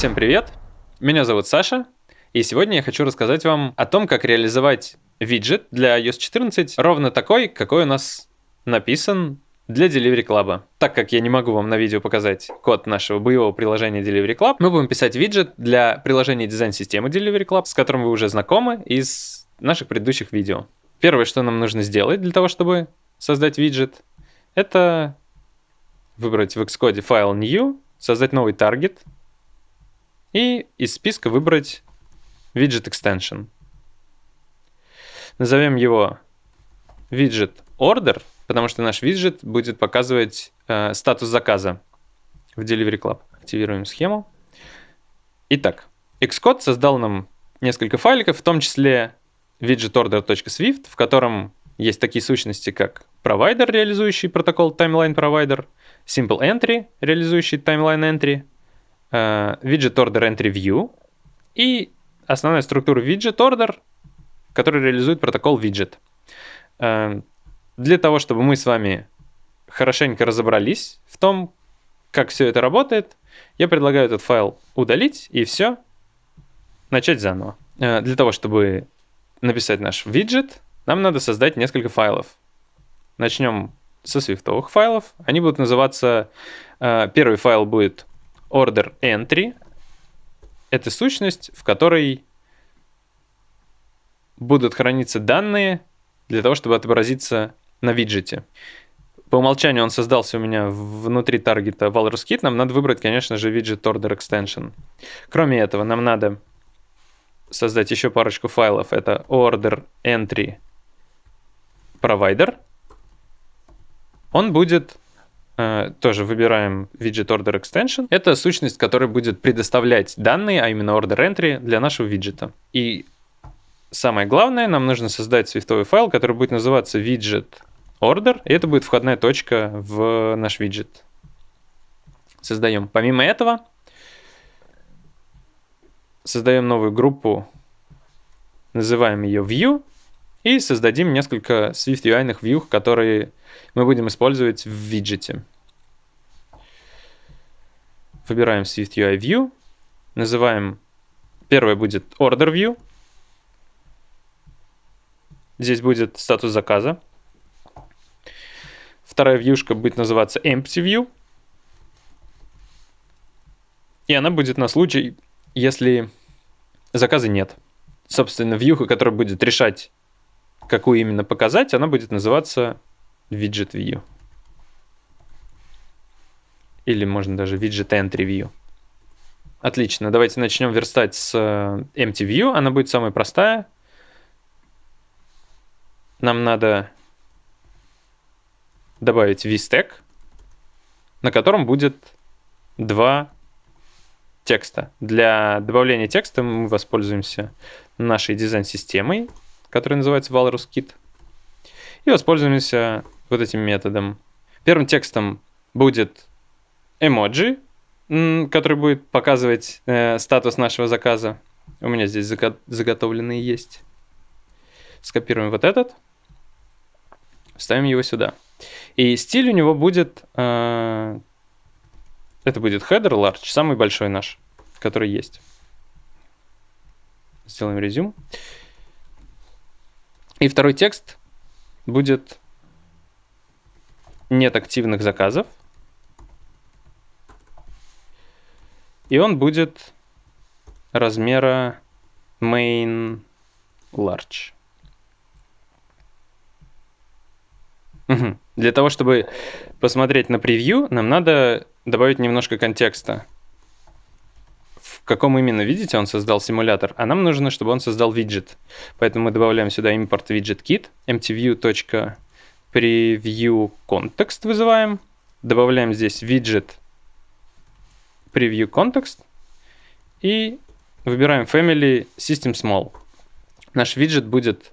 Всем привет! Меня зовут Саша, и сегодня я хочу рассказать вам о том, как реализовать виджет для iOS 14 ровно такой, какой у нас написан для Delivery Club. Так как я не могу вам на видео показать код нашего боевого приложения Delivery Club, мы будем писать виджет для приложения дизайн-системы Delivery Club, с которым вы уже знакомы из наших предыдущих видео. Первое, что нам нужно сделать для того, чтобы создать виджет, это выбрать в Xcode файл New, создать новый таргет и из списка выбрать widget extension. Назовем его widget order, потому что наш виджет будет показывать э, статус заказа в Delivery Club. Активируем схему. Итак, Xcode создал нам несколько файликов, в том числе widgetorder.swift, в котором есть такие сущности, как провайдер, реализующий протокол Timeline Provider, Simple Entry, реализующий Timeline Entry, Widget Order Entry View и основная структура Widget Order, который реализует протокол Widget. Uh, для того, чтобы мы с вами хорошенько разобрались в том, как все это работает, я предлагаю этот файл удалить и все, начать заново. Uh, для того, чтобы написать наш виджет, нам надо создать несколько файлов. Начнем со свифтовых файлов. Они будут называться... Э, первый файл будет order entry. Это сущность, в которой будут храниться данные для того, чтобы отобразиться на виджете. По умолчанию он создался у меня внутри таргета Walrus Kit. Нам надо выбрать, конечно же, виджет order extension. Кроме этого, нам надо создать еще парочку файлов. Это order entry provider. Он будет тоже выбираем widget order extension. Это сущность, которая будет предоставлять данные, а именно order entry для нашего виджета. И самое главное, нам нужно создать свифтовый файл, который будет называться widget order, и это будет входная точка в наш виджет. Создаем. Помимо этого, создаем новую группу, называем ее view, и создадим несколько Swift UI view, которые мы будем использовать в виджете. Выбираем Swift UI View, называем, первое будет Order View, здесь будет статус заказа. Вторая вьюшка будет называться Empty View, и она будет на случай, если заказа нет. Собственно, вьюха, которая будет решать, какую именно показать, она будет называться Widget View. Или можно даже Widget Entry View. Отлично, давайте начнем верстать с э, Empty View. Она будет самая простая. Нам надо добавить VStack, на котором будет два текста. Для добавления текста мы воспользуемся нашей дизайн-системой, которая называется Walrus и воспользуемся вот этим методом. Первым текстом будет эмоджи, который будет показывать э, статус нашего заказа. У меня здесь заго заготовленные есть. Скопируем вот этот, ставим его сюда. И стиль у него будет, э, это будет header large, самый большой наш, который есть. Сделаем резюм. И второй текст будет нет активных заказов. И он будет размера main large. Угу. Для того, чтобы посмотреть на превью, нам надо добавить немножко контекста. Каком именно, видите, он создал симулятор, а нам нужно, чтобы он создал виджет. Поэтому мы добавляем сюда import widget kit, mtview preview context вызываем, добавляем здесь widget preview context и выбираем family system small. Наш виджет будет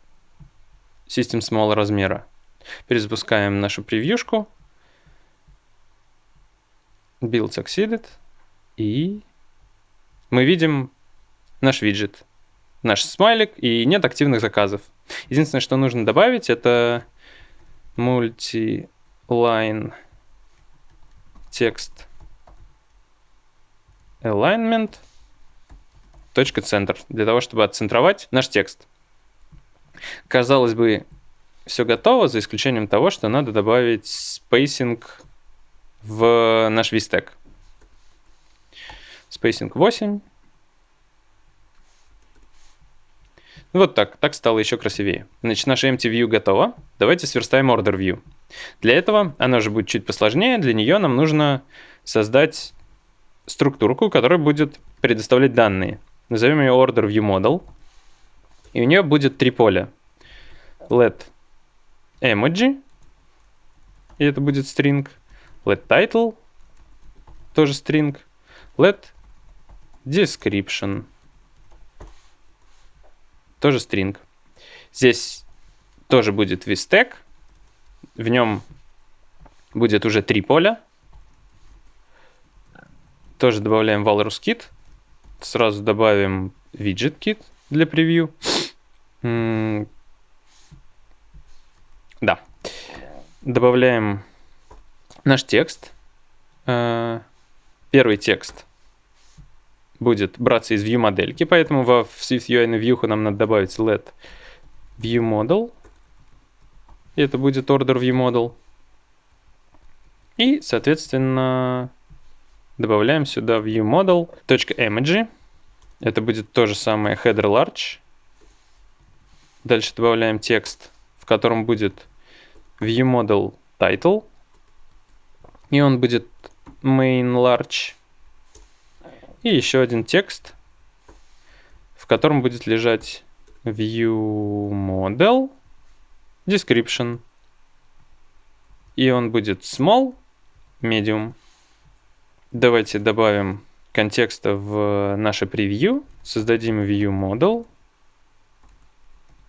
system small размера. Перезапускаем нашу превьюшку. Build succeeded. И мы видим наш виджет, наш смайлик, и нет активных заказов. Единственное, что нужно добавить, это multi-line text alignment .center для того, чтобы отцентровать наш текст. Казалось бы, все готово, за исключением того, что надо добавить spacing в наш VStack. Spacing 8. Вот так, так стало еще красивее. Значит, наша empty view готова. Давайте сверстаем order view. Для этого, она же будет чуть посложнее, для нее нам нужно создать структурку, которая будет предоставлять данные. Назовем ее order view model. И у нее будет три поля. Let emoji, и это будет string. Let title, тоже string. Let description, тоже string. Здесь тоже будет vstack, в нем будет уже три поля. Тоже добавляем Walrus Kit. Сразу добавим Widget Kit для превью. Да. Добавляем наш текст. Э, первый текст будет браться из view модельки, поэтому во Swift UI на view нам надо добавить let view model. И это будет order view model. И, соответственно, добавляем сюда view model .emoji. Это будет то же самое header large. Дальше добавляем текст, в котором будет view model title. И он будет main large. И еще один текст, в котором будет лежать view model description. И он будет small, medium. Давайте добавим контекста в наше превью. Создадим view model.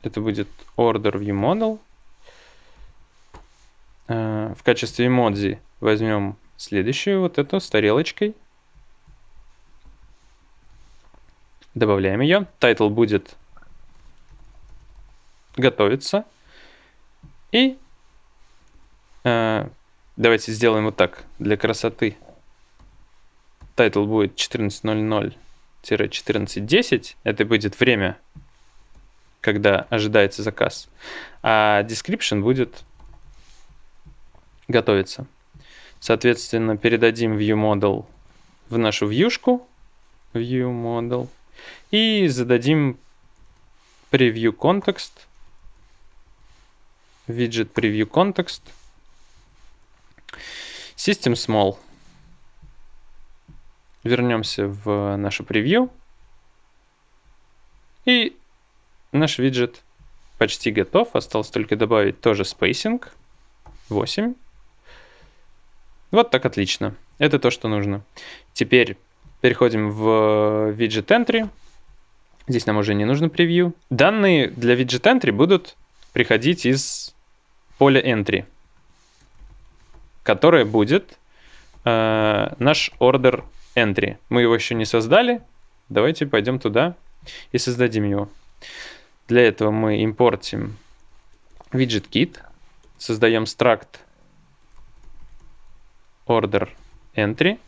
Это будет order view model. Э, в качестве эмодзи возьмем следующую вот эту с тарелочкой. Добавляем ее. Title будет готовиться. И э, давайте сделаем вот так, для красоты. Title будет 14.00-14.10. Это будет время, когда ожидается заказ. А description будет готовиться. Соответственно, передадим viewModel в нашу вьюшку. ViewModel. И зададим preview context. Widget preview context. System small. Вернемся в нашу превью. И наш виджет почти готов. Осталось только добавить тоже spacing 8. Вот так отлично. Это то, что нужно. Теперь переходим в Widget Entry. Здесь нам уже не нужно превью. Данные для Widget Entry будут приходить из поля Entry, которое будет э, наш order Entry. Мы его еще не создали. Давайте пойдем туда и создадим его. Для этого мы импортим widget kit, создаем struct order entry,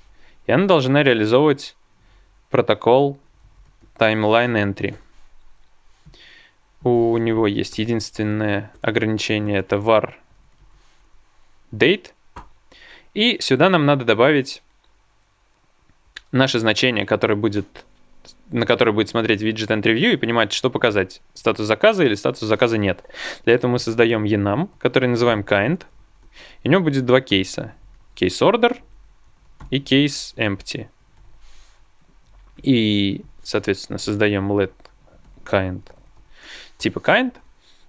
и она должна реализовывать протокол timeline entry. У него есть единственное ограничение, это var date. И сюда нам надо добавить наше значение, которое будет, на которое будет смотреть entry view и понимать, что показать, статус заказа или статус заказа нет. Для этого мы создаем enum, который называем kind. И у него будет два кейса case order и case empty. И, соответственно, создаем let kind типа kind.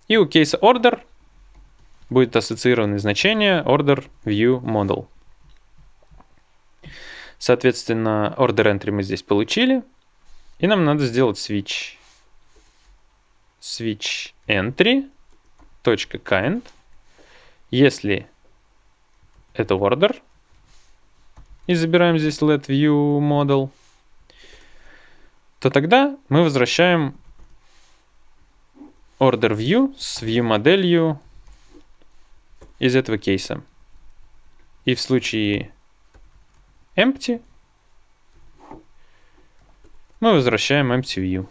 И у case order будет ассоциированное значение order view model. Соответственно, order entry мы здесь получили. И нам надо сделать switch. Switch entry. .kind. Если это order. И забираем здесь let view model. То тогда мы возвращаем order view с view моделью из этого кейса. И в случае empty Мы возвращаем empty view.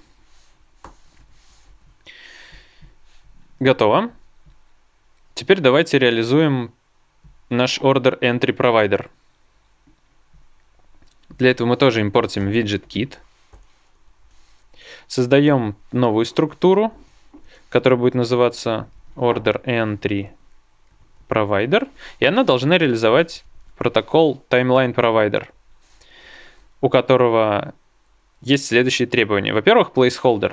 Готово. Теперь давайте реализуем наш order entry provider. Для этого мы тоже импортим widget kit. Создаем новую структуру, которая будет называться order entry provider, и она должна реализовать протокол timeline provider, у которого есть следующие требования. Во-первых, placeholder.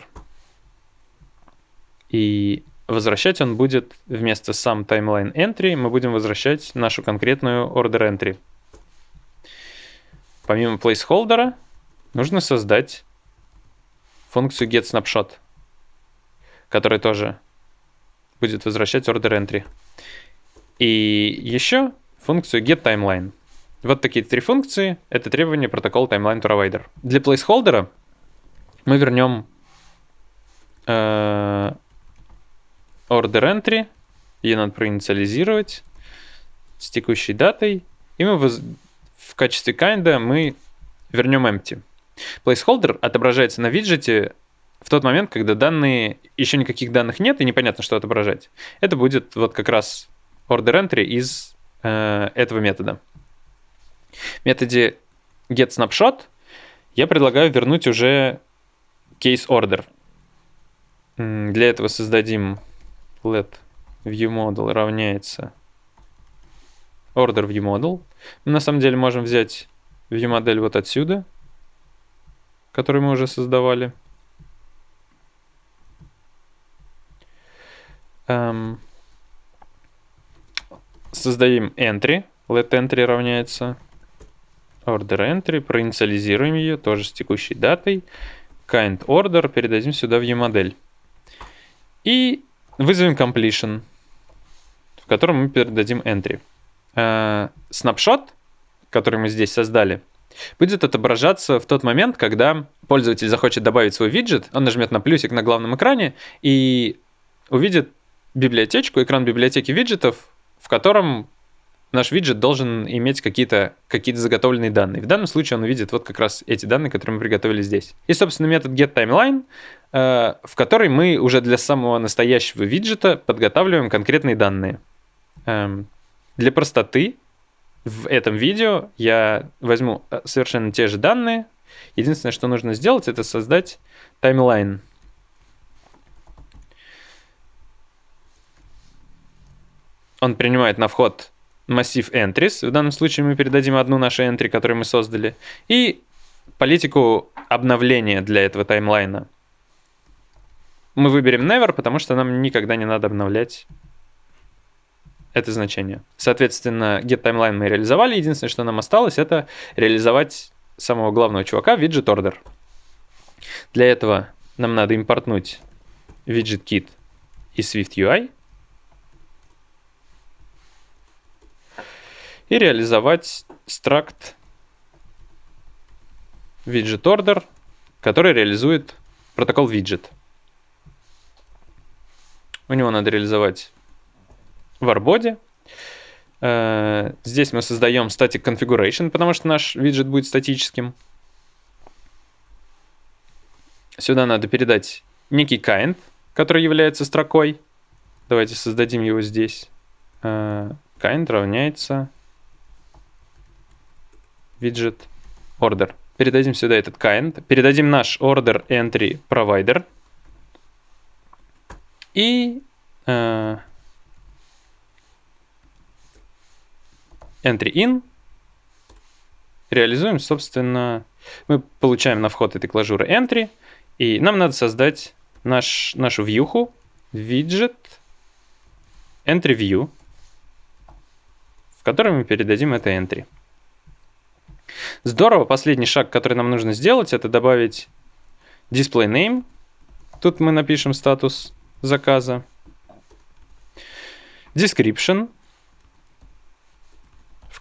И возвращать он будет вместо сам timeline entry, мы будем возвращать нашу конкретную order entry. Помимо placeholder нужно создать функцию getSnapshot, которая тоже будет возвращать order entry. И еще функцию getTimeline. Вот такие три функции. Это требование протокола Timeline Provider. Для placeholder мы вернем э, order entry. Ее надо проинициализировать с текущей датой. И мы воз... в качестве kinda мы вернем empty. Placeholder отображается на виджете в тот момент, когда данные, еще никаких данных нет и непонятно, что отображать. Это будет вот как раз order entry из э, этого метода. В методе getSnapshot я предлагаю вернуть уже case order. Для этого создадим let viewModel равняется order viewModel. Мы на самом деле можем взять viewModel вот отсюда, который мы уже создавали. Эм, создадим entry. Let entry равняется order entry. Проинициализируем ее тоже с текущей датой. Kind order передадим сюда в e-модель. И вызовем completion, в котором мы передадим entry. Uh, snapshot, который мы здесь создали, будет отображаться в тот момент, когда пользователь захочет добавить свой виджет, он нажмет на плюсик на главном экране и увидит библиотечку, экран библиотеки виджетов, в котором наш виджет должен иметь какие-то какие заготовленные данные. В данном случае он увидит вот как раз эти данные, которые мы приготовили здесь. И, собственно, метод getTimeline, э, в который мы уже для самого настоящего виджета подготавливаем конкретные данные. Эм, для простоты в этом видео я возьму э, совершенно те же данные. Единственное, что нужно сделать, это создать таймлайн. Он принимает на вход массив entries. В данном случае мы передадим одну нашу entry, которую мы создали. И политику обновления для этого таймлайна. Мы выберем never, потому что нам никогда не надо обновлять это значение. Соответственно, getTimeline мы реализовали. Единственное, что нам осталось, это реализовать самого главного чувака, widget order. Для этого нам надо импортнуть widget kit из Swift UI. И реализовать struct widget order, который реализует протокол widget. У него надо реализовать в арбоде. Э, здесь мы создаем static configuration, потому что наш виджет будет статическим. Сюда надо передать некий kind, который является строкой. Давайте создадим его здесь. Э, kind равняется виджет order. Передадим сюда этот kind. Передадим наш order entry provider. И э, entry in, реализуем, собственно, мы получаем на вход этой клажуры entry, и нам надо создать наш, нашу вьюху, виджет entry view, в которой мы передадим это entry. Здорово, последний шаг, который нам нужно сделать, это добавить display name. Тут мы напишем статус заказа. Description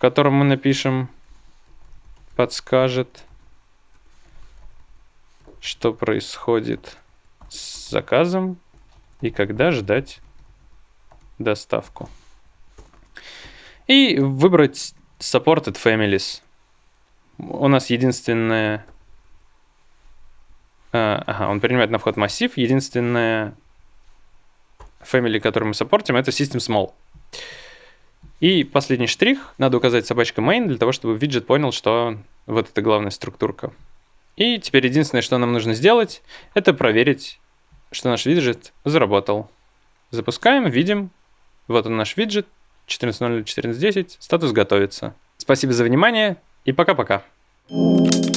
котором мы напишем, подскажет, что происходит с заказом и когда ждать доставку. И выбрать Supported Families. У нас единственная А, ага, он принимает на вход массив. Единственное family, который мы саппортим, это system small. И последний штрих. Надо указать собачка main для того, чтобы виджет понял, что вот это главная структурка. И теперь единственное, что нам нужно сделать, это проверить, что наш виджет заработал. Запускаем, видим. Вот он наш виджет. 14.0, 14.10. Статус готовится. Спасибо за внимание и пока-пока. thank you